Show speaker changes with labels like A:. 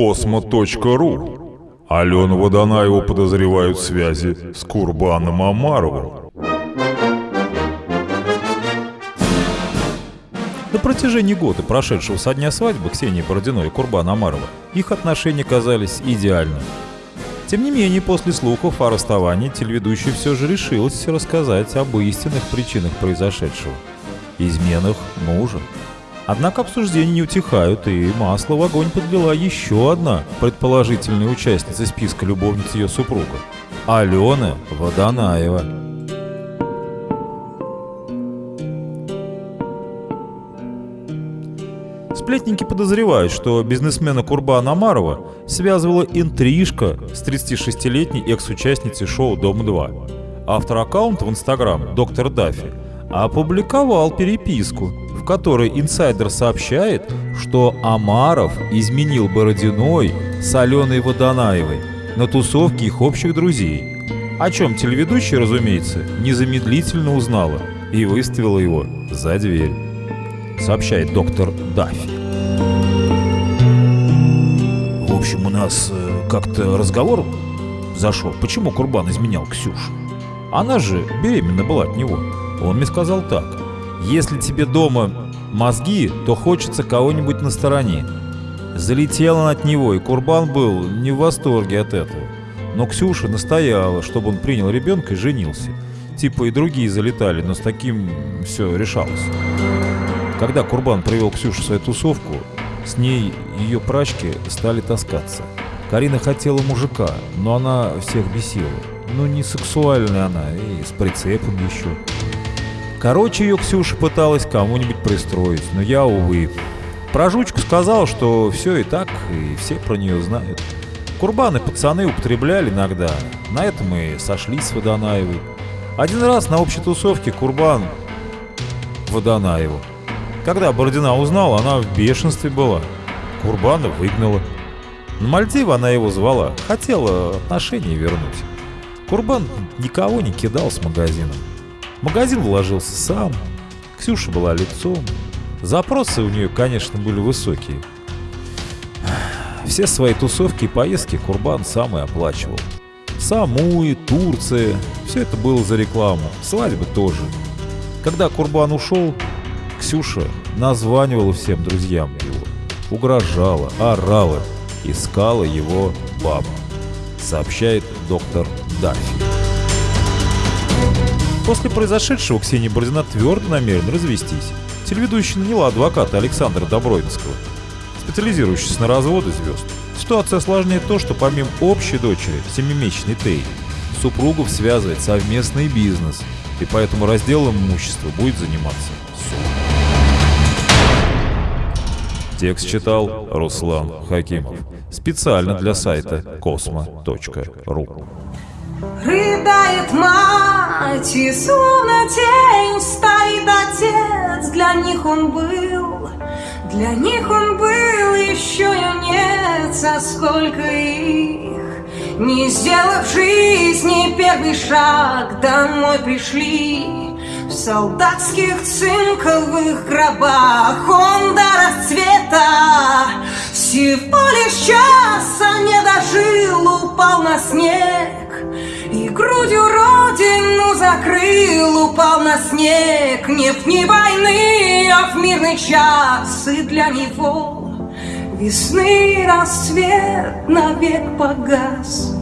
A: космо.ру. Алену Водонаеву подозревают в связи с Курбаном Амаровым.
B: На протяжении года, прошедшего со дня свадьбы Ксении Бородиной и Курбана Амарова, их отношения казались идеальными. Тем не менее, после слухов о расставании телеведущая все же решилась рассказать об истинных причинах произошедшего. Изменах мужа. Однако обсуждения не утихают, и масло в огонь подлила еще одна предположительная участница списка любовниц ее супруга – Алена Водонаева. Сплетники подозревают, что бизнесмена Курбана Амарова связывала интрижка с 36-летней экс-участницей шоу «Дом-2». Автор аккаунта в Инстаграм, доктор Даффи, опубликовал переписку, в которой инсайдер сообщает, что Амаров изменил Бородиной с Аленой Водонаевой на тусовке их общих друзей. О чем телеведущая, разумеется, незамедлительно узнала и выставила его за дверь сообщает доктор Даффи. В общем, у нас э, как-то разговор зашел, почему Курбан изменял Ксюшу. Она же беременна была от него. Он мне сказал так. Если тебе дома мозги, то хочется кого-нибудь на стороне. Залетел он от него, и Курбан был не в восторге от этого. Но Ксюша настояла, чтобы он принял ребенка и женился. Типа и другие залетали, но с таким все решалось. Когда Курбан привел Ксюшу в свою тусовку, с ней ее прачки стали таскаться. Карина хотела мужика, но она всех бесила. Ну, не сексуальная она, и с прицепом еще. Короче, ее Ксюша пыталась кому-нибудь пристроить, но я, увы. Про жучку сказал, что все и так, и все про нее знают. Курбаны пацаны употребляли иногда. На этом мы сошлись с Водонаевой. Один раз на общей тусовке Курбан Водонаеву когда Бородина узнала, она в бешенстве была. Курбана выгнала. На Мальдивы она его звала, хотела отношения вернуть. Курбан никого не кидал с магазином. Магазин вложился сам, Ксюша была лицом. Запросы у нее, конечно, были высокие. Все свои тусовки и поездки Курбан сам и оплачивал. Самуи, Турция, все это было за рекламу, свадьбы тоже. Когда Курбан ушел, Ксюша названивала всем друзьям его, угрожала, орала, искала его баба, сообщает доктор Даффи. После произошедшего Ксения Бородина твердо намерена развестись. Телеведущая наняла адвоката Александра Добродинского, специализирующегося на разводы звезд. Ситуация осложняет то, что помимо общей дочери, семимесячной Тей, супругов связывает совместный бизнес, и поэтому разделом имущества будет заниматься суд. Текст читал Руслан Хакимов. Специально для сайта космо.ру.
C: Рыдает мать, и словно тень стоит отец. Для них он был, для них он был, еще юнец, а сколько их. Не сделав жизни первый шаг, домой пришли в солдатских цинковых гробах он до расцвета Всего лишь дожил, упал на снег И грудью родину закрыл, упал на снег. Не в дни войны, а в мирный час И для него весны расцвет навек погас